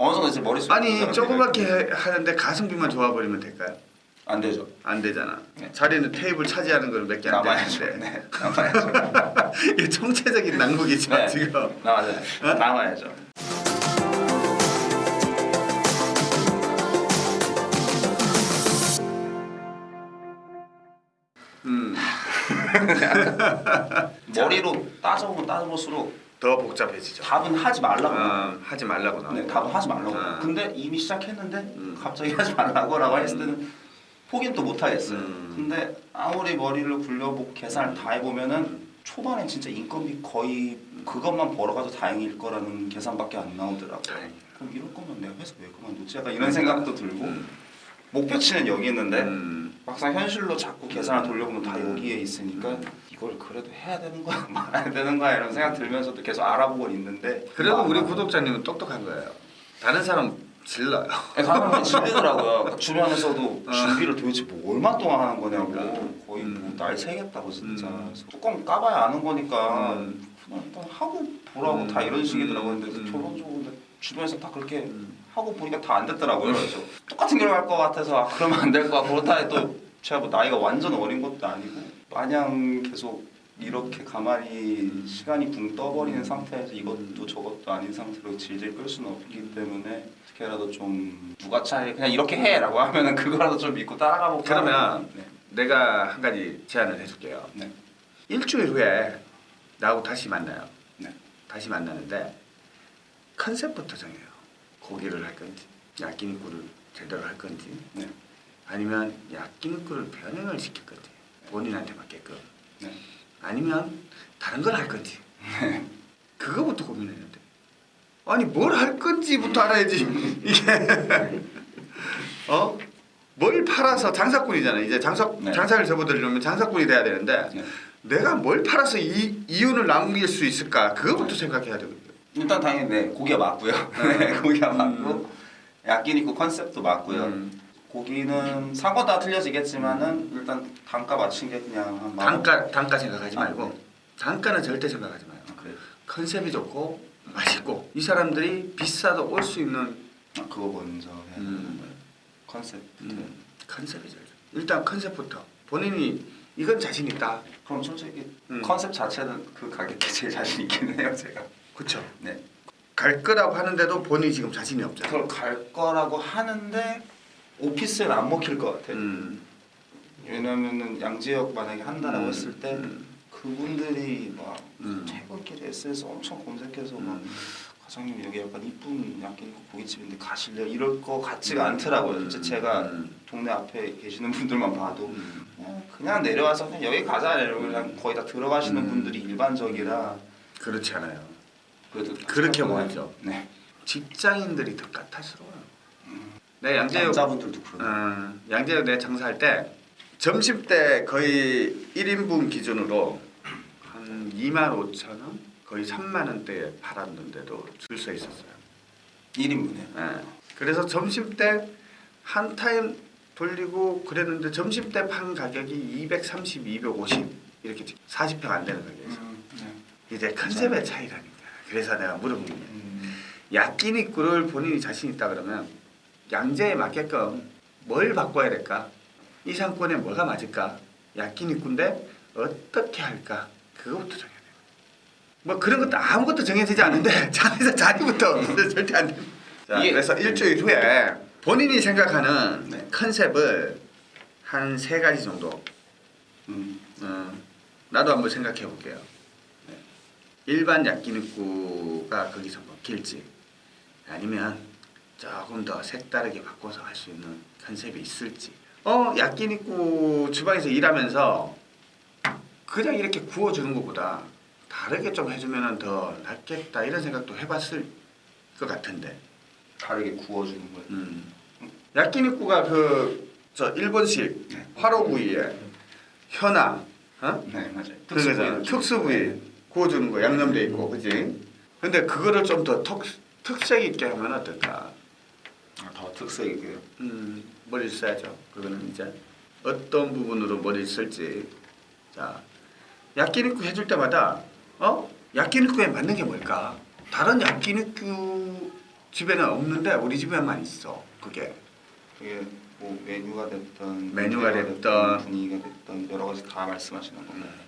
어느 정도 이제 머릿속에 아니 조그맣게 해- 하는데 가성비만 좋아 버리면 될까요? 안 되죠. 안 되잖아. 네. 자리는 테이블 차지하는 건 몇 개 안. 되는데 네, 남아야죠. 이게 총체적인 낭국이죠 네. 지금. 남아야죠. 어? 남아야죠. 음, 머리로 따져보면 따져볼수록 더 복잡해지죠. 답은 하지 말라고. 어, 하지 말라고 나. 네, 답은 하지 말라고. 아. 근데 이미 시작했는데 음. 갑자기 하지 말라고라고 했을 때는 포기는 또 못 하겠어요. 음. 근데 아무리 머리를 굴려보고 계산을 다 해보면은 초반에 진짜 인건비 거의 그것만 벌어가도 다행일 거라는 계산밖에 안 나오더라고요. 그럼 이럴 거면 내가 회사 왜 그만두지? 약간 이런 생각도 들고 음. 목표치는 여기 있는데 음. 막상 현실로 자꾸 계산을 돌려보면 다 여기에 있으니까 이걸 그래도 해야 되는 거야 말아야 되는 거야 이런 생각 들면서도 계속 알아보고 있는데 그래도 아, 우리 아. 구독자님은 똑똑한 거예요. 다른 사람 질러요. 네, 사람이 질리더라고요. 주변에서도 어. 준비를 도대체 뭐 얼마 동안 하는 거냐고 그러니까. 거의 음. 뭐날 새겠다고 진짜 음. 뚜껑 까봐야 아는 거니까 음. 그냥 일단 하고 보라고 음. 다 이런 식이더라고요. 근데 음. 결론적으로 근데 주변에서 다 그렇게 음. 하고 보니까 다 안 됐더라고요. 그래서 똑같은 길을 갈것 같아서 아, 그러면 안 될 것 같고 그렇다 해도 제가 뭐 나이가 완전 어린 것도 아니고 마냥 계속 이렇게 가만히 시간이 붕 떠버리는 상태에서 이것도 저것도 아닌 상태로 질질 끌 수는 없기 때문에 어떻게라도 좀 누가 차라리 그냥 이렇게 해라고 하면은 그거라도 좀 믿고 따라가 볼까 그러면 네. 내가 한 가지 제안을 해줄게요. 네. 일주일 후에 나하고 다시 만나요. 네. 다시 만나는데 컨셉부터 정해요. 고기를 할 건지, 야끼니꾸를 제대로 할 건지, 네. 아니면 야끼니꾸를 변형을 시킬 건지, 본인한테 맞게끔, 네. 아니면 다른 걸 할 건지. 그거부터 고민해야 돼. 아니 뭘 할 건지부터 알아야지. 이게 어? 뭘 팔아서 장사꾼이잖아. 이제 장사 네. 장사를 접어들려면 장사꾼이 돼야 되는데 네. 내가 뭘 팔아서 이 이윤을 남길 수 있을까? 그거부터 생각해야 되거든. 일단 당연히 네 고기가 맞고요. 네, 고기가 맞고 야끼니쿠 컨셉도 맞고요. 음. 고기는 다 틀려지겠지만은 일단 단가 맞춘 게 그냥. 단가 단가 생각하지 아, 말고 네. 단가는 절대 생각하지 마요. 아, 그래요? 컨셉이 좋고 맛있고 이 사람들이 비싸도 올 수 있는 아, 그거 먼저 음. 컨셉. 음, 컨셉이 제일 좋아. 일단 컨셉부터 본인이 이건 자신 있다. 그럼 솔직히 음. 컨셉 자체는 그 가격에 제일 자신 있긴 해요 제가. 그쵸? 네. 갈 거라고 하는데도 본인이 지금 자신이 없잖아. 그걸 갈 거라고 하는데 오피스는 안 먹힐 것 같아요. 음. 왜냐면은 양지역 만약에 한다라고 음. 했을 때 음. 그분들이 막 음. 퇴근길에 SS 엄청 검색해서 막 음. 과장님 여기 약간 이쁜 야끼니쿠 고깃집인데 가실래요? 이럴 거 같지가 않더라고요. 진짜 제가 음. 동네 앞에 계시는 분들만 봐도 음. 그냥, 그냥 내려와서 그냥 여기 가자 이러고 그냥 거의 다 들어가시는 음. 분들이 일반적이라 그렇지 않아요. 그래도 그렇게 보이죠. 네. 직장인들이 더 까탈스러워요. 내 양재역 남자분들도 그러네. 어, 양재역 내 장사할 때 점심 때 거의 1인분 기준으로 한 2만 5천 원, 거의 3만 원대에 팔았는데도 줄 서 있었어요. 1인분에. 예. 그래서 점심 때 한 타임 돌리고 그랬는데 점심 때 판 가격이 230, 250 이렇게 40평 안 되는 가격이었어. 음, 네. 이제 컨셉의 차이라니까. 그래서 내가 물어본 거야. 음, 야끼니꾸를 본인이 자신 있다 그러면 양재에 맞게끔 뭘 바꿔야 될까? 이 상권에 뭐가 맞을까? 야끼니꾸인데 어떻게 할까? 그거부터 정해야 돼. 뭐 그런 것도 아무것도 정해지지 않는데 자리에서 자리부터 절대 안 돼. 자, 그래서 일주일 후에 본인이 생각하는 네. 컨셉을 한 세 가지 정도 음, 어, 나도 한번 생각해 볼게요. 네. 일반 야끼니꾸가 거기서 먹힐지 아니면 조금 더 색다르게 바꿔서 할 수 있는 컨셉이 있을지. 어 야끼니꾸 주방에서 일하면서 그냥 이렇게 구워주는 것보다 다르게 좀 해주면 더 낫겠다 이런 생각도 해봤을 것 같은데. 다르게 구워주는 거예요. 음. 야끼니꾸가 그 저 일본식 네. 화로구이에 현아, 어? 네 맞아요. 그거잖아. 특수 부위 구워주는 거 양념돼 있고, 그지? 근데 그거를 좀 더 특색 있게 하면 어떨까? 아, 더 특색 있게. 음, 머리를 써야죠. 그거는 이제 어떤 부분으로 머리를 쓸지. 자, 야끼니쿠 해줄 때마다 어? 야끼니쿠에 맞는 게 뭘까? 다른 야끼니쿠 집에는 없는데 우리 집에만 있어. 그게 그게 뭐 메뉴가 됐던 메뉴가 됐던 분위기가 됐던 여러 가지 다 말씀하시는 건가요?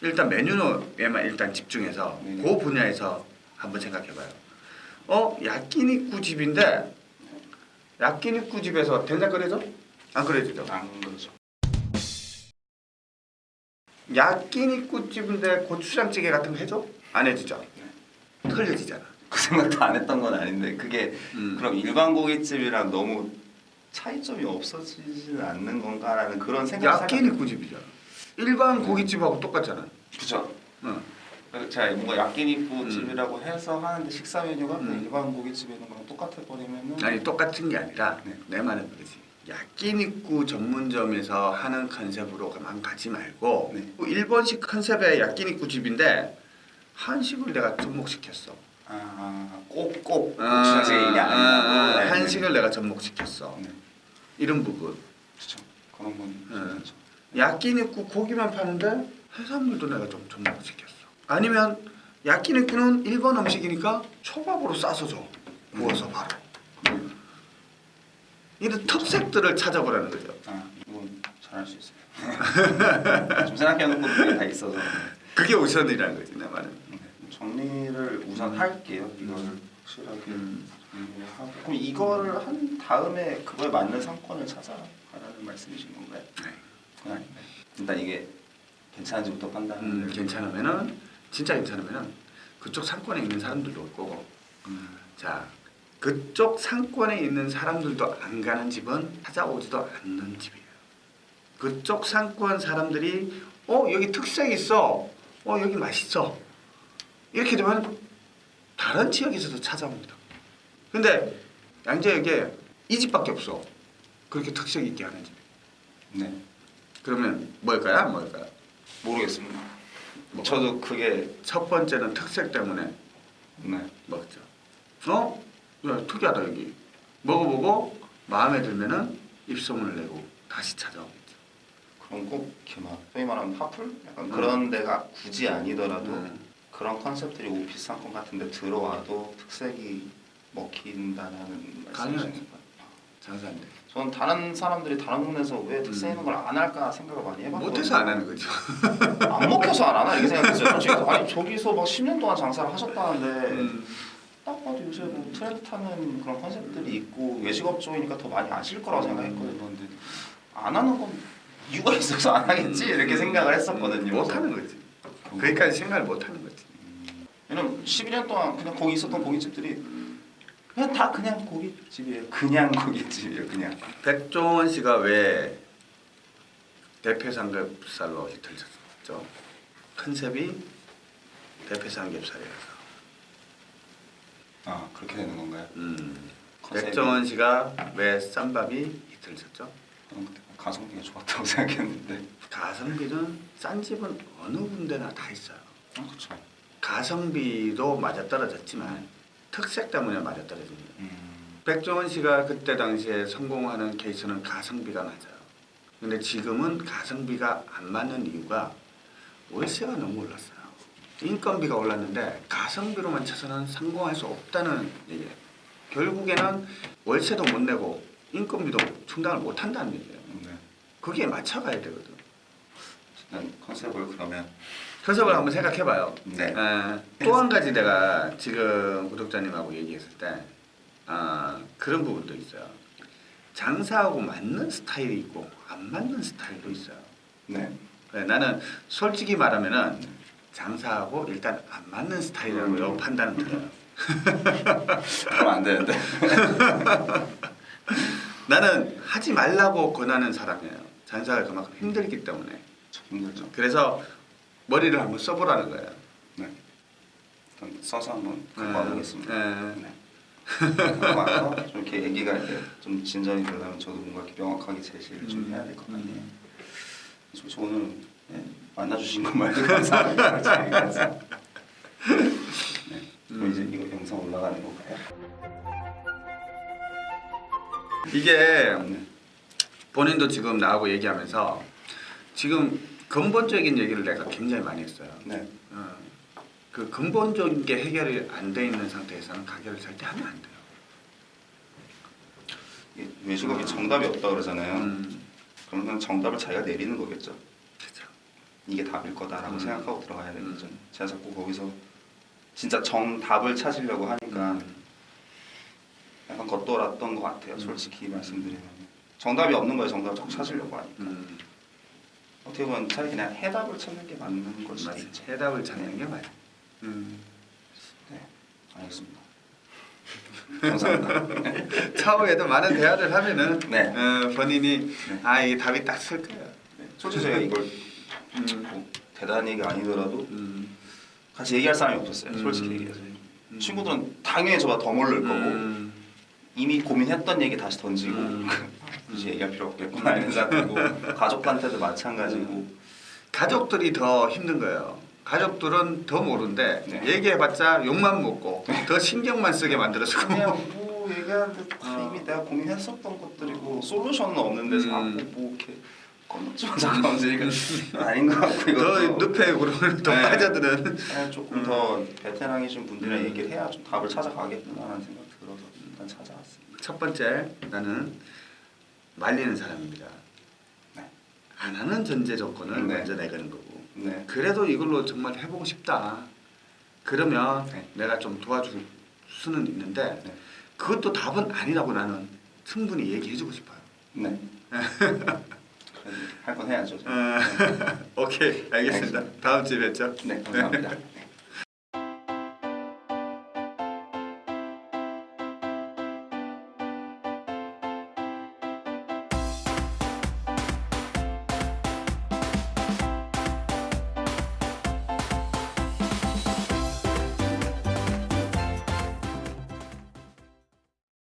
일단 메뉴에만 일단 집중해서 네네. 그 분야에서 한번 생각해봐요. 어 야끼니쿠 집인데 야끼니쿠 집에서 된장 끓여줘? 안 끓여주죠. 안 그러죠. 야끼니쿠 집인데 고추장찌개 같은 거 해줘? 안 해주죠. 네. 틀려지잖아. 그 생각도 안 했던 건 아닌데 그게 음. 그럼 일반 고깃집이랑 너무 차이점이 없어지지는 않는 건가라는 그런 생각. 야끼니쿠 집이잖아. 일반 고깃집하고 똑같잖아. 그죠. 응. 제가 뭔가 야끼니쿠 음. 집이라고 해서 하는데 식사 메뉴가 음. 일반 고깃집에 있는 거랑 똑같아 버리면은 아니 똑같은 게 아니라 네. 내 말은 그러지. 야끼니쿠 전문점에서 하는 컨셉으로만 가지 말고 네. 일본식 컨셉의 야끼니쿠 집인데 한식을 내가 접목시켰어. 아, 꼭꼭 아, 고추장찌개 이게 아, 아니라 네, 한식을 내가 접목시켰어. 네. 이런 부분. 그렇죠. 그런 건 네. 야끼니쿠 고기만 파는데 해산물도 내가 좀 접목시켰어. 아니면 야끼니쿠는 일본 음식이니까 초밥으로 싸서 줘. 구워서 바로. 이런 특색들을 찾아보라는 거죠. 아, 이건 잘할 수 있어요. 좀 생각해놓은 것들이 다 있어서 그게 우선이라는 거지 내 말은. 네. 정리를 우선 할게요. 이거를 확실하게 음. 하고 그럼 이거를 한 다음에 그거에 맞는 상권을 찾아가라는 말씀이신 건가요? 네. 일단 이게 괜찮은지부터 판단을 음, 괜찮으면은 진짜 괜찮으면은 그쪽 상권에 있는 사람들도 올 거고. 음, 자 그쪽 상권에 있는 사람들도 안 가는 집은 찾아오지도 않는 집이에요. 그쪽 상권 사람들이 어 여기 특색 있어, 어 여기 맛있어 이렇게 되면 다른 지역에서도 찾아옵니다. 근데 양재역에 이 집밖에 없어. 그렇게 특색 있게 하는 집. 네 그러면 뭘까요? 안 뭘까요? 모르겠습니다. 뭐? 저도 그게 첫 번째는 특색 때문에 네 먹죠. 어? 야 특이하다 여기. 먹어보고 마음에 들면은 입소문을 내고 다시 찾아오겠죠. 그럼 꼭 이렇게 막 소위 말하는 파풀 약간 음. 그런 데가 굳이 아니더라도 음. 그런 컨셉들이 오피스 상권 같은 데 들어와도 특색이 먹힌다는 말씀이신. 건가요? 장사인데. 저는 다른 사람들이 다른 동네에서 왜 특색 음. 있는 걸 안 할까 생각을 많이 해봤거든요. 못해서 안 하는 거죠. 안 먹혀서 안 하나 이렇게 생각했어요. 솔직히 아니 저기서 막 10년 동안 장사를 하셨다는데 음. 딱 봐도 요새 뭐 트렌드 타는 그런 컨셉들이 있고 외식업 쪽이니까 더 많이 아실 거라고 생각했거든요. 근데 안 하는 건 이유가 있어서 안 하겠지 이렇게 생각을 했었거든요. 못 하는 거지. 거기까지 생각을 못 하는 거지. 왜냐면 12년 동안 그냥 거기 있었던 고깃집들이 그냥 다 그냥 고깃집이에요. 그냥 고깃집이에요. 그냥. 백종원 씨가 왜 대패 삼겹살로 히트를 쳤죠? 컨셉이 대패 삼겹살이라서. 아 그렇게 되는 건가요? 음. 컨셉이? 백종원 씨가 왜 쌈밥이 히트를 쳤죠? 저는 그때 가성비가 좋았다고 생각했는데. 가성비는 싼 집은 어느 군데나 다 있어요. 아 그렇죠. 가성비도 맞아떨어졌지만 특색 때문에 맞아떨어집니다. 음. 백종원 씨가 그때 당시에 성공하는 케이스는 가성비가 맞아요. 근데 지금은 가성비가 안 맞는 이유가 월세가 너무 올랐어요. 인건비가 올랐는데 가성비로만 쳐서는 성공할 수 없다는 얘기예요. 결국에는 월세도 못 내고 인건비도 충당을 못 한다는 얘기예요. 네. 거기에 맞춰가야 되거든. 일단 컨셉을 그러면 컨셉을 한번 생각해봐요. 네. 또한 가지 내가 지금 구독자님하고 얘기했을 때 아, 그런 부분도 있어요. 장사하고 맞는 스타일이 있고 안 맞는 스타일도 있어요. 네. 그래, 나는 솔직히 말하면은 장사하고 일단 안 맞는 스타일이라고 음. 판단은 들어요. 그러면 안 되는데. 나는 하지 말라고 권하는 사람이에요. 장사가 그만큼 힘들기 때문에. 좀 힘들죠. 그래서 머리를 한번 써보라는 거예요. 네. 써서 한번 네. 갖고 와보겠습니다. 네. 네. 와서 좀 이렇게 얘기가 이렇게 좀 진전이 되려면 저도 뭔가 이렇게 명확하게 제시를 좀 음. 해야 될 것 같네요. 음. 솔직히 오늘 네, 만나주신 것만도 감사합니다. 네. 그럼 이제 이거 영상 올라가는 건가요? 이게 네. 본인도 지금 나하고 얘기하면서 지금 근본적인 얘기를 내가 굉장히 많이 했어요. 네. 어, 그 근본적인 게 해결이 안 돼 있는 상태에서는 가게를 절대 하면 안 돼요. 외주곡이 정답이 없다 그러잖아요. 음, 그러면 정답을 자기가 내리는 거겠죠. 그렇죠. 이게 답일 거다라고 음. 생각하고 들어가야 되겠죠. 음. 제가 자꾸 거기서 진짜 정답을 찾으려고 하니까 음. 약간 겉돌았던 것 같아요. 음. 솔직히 말씀드리면 정답이 없는 거예요. 정답을 자꾸 찾으려고 하니까 음, 어떻게 보면 차라리 그냥 해답을 찾는 게 맞는 걸 수도. 있죠. 해답을 찾는 게 맞아. 음. 네, 알겠습니다. 감사합니다. 차후에도 많은 대화를 하면은 네. 어, 본인이 네. 아 이게 답이 딱 쓸 거예요. 네, 솔직히 제가 이걸 음. 뭐 대단한 얘기 아니더라도 음. 같이 얘기할 사람이 없었어요. 음. 솔직히 얘기해서 음. 친구들은 당연히 저보다 더 모를 거고 음. 이미 고민했던 얘기 다시 던지고 음. 굳이 얘기할 필요 없겠구나 이런 생각하고 가족한테도 마찬가지고 가족들이 더 힘든 거예요. 가족들은 더 모르는데 네. 얘기해봤자 욕만 먹고 더 신경만 쓰게 만들어주고 그냥 뭐 얘기하는데 다 어. 이미 내가 고민했었던 것들이고 솔루션은 없는데 음. 자꾸 뭐 이렇게 건너뛰면 잠깐 움직이니까 아닌 것 같고 더 이것도 늪에 구르면 더 네. 빠져드는 그냥 조금 음. 더 베테랑이신 분들이랑 음. 얘기를 해야 좀 답을 찾아가겠구나라는 생각 들어서 일단 찾아왔습니다. 첫 번째 나는 말리는 사람입니다. 네. 안 하는 전제 조건을 네. 먼저 내거는 거고 네. 그래도 이걸로 정말 해보고 싶다. 그러면 네. 내가 좀 도와줄 수는 있는데 네. 그것도 답은 아니라고 나는 충분히 얘기해주고 싶어요. 네. 할 건 해야죠. 어, 오케이 알겠습니다. 다음 주에 뵙죠. 네, 감사합니다.